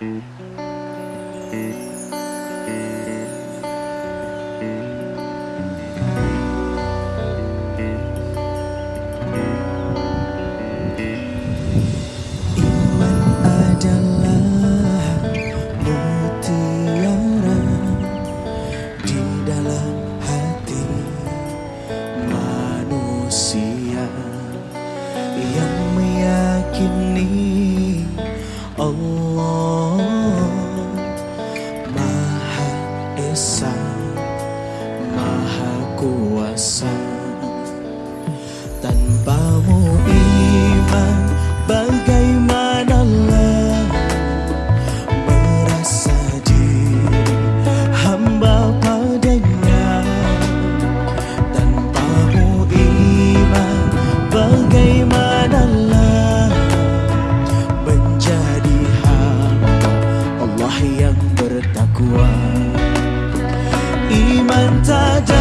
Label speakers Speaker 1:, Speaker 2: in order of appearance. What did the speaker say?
Speaker 1: Mm-hmm. Yang